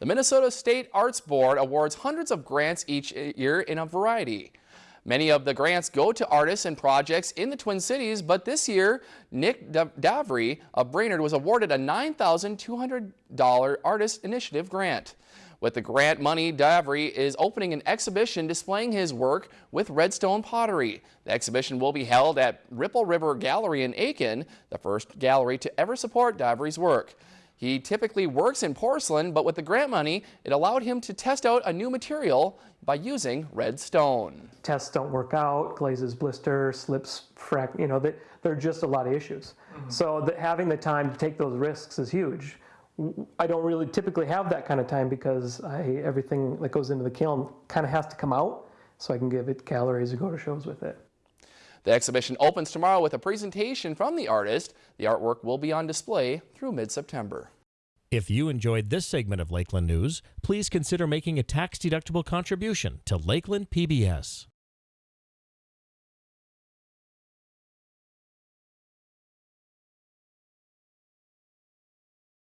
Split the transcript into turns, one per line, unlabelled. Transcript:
The Minnesota State Arts Board awards hundreds of grants each year in a variety. Many of the grants go to artists and projects in the Twin Cities, but this year, Nick Davry of Brainerd was awarded a $9,200 Artist Initiative grant. With the grant money, Davry is opening an exhibition displaying his work with redstone pottery. The exhibition will be held at Ripple River Gallery in Aitkin, the first gallery to ever support Davry's work. He typically works in porcelain, but with the grant money, it allowed him to test out a new material by using red stone.
Tests don't work out, glazes blister, slips, frac, you know, there are just a lot of issues. Mm -hmm. So the, having the time to take those risks is huge. I don't really typically have that kind of time because I, everything that goes into the kiln kind of has to come out so I can give it calories or go to shows with it.
The exhibition opens tomorrow with a presentation from the artist. The artwork will be on display through mid-September.
If you enjoyed this segment of Lakeland News, please consider making a tax-deductible contribution to Lakeland PBS.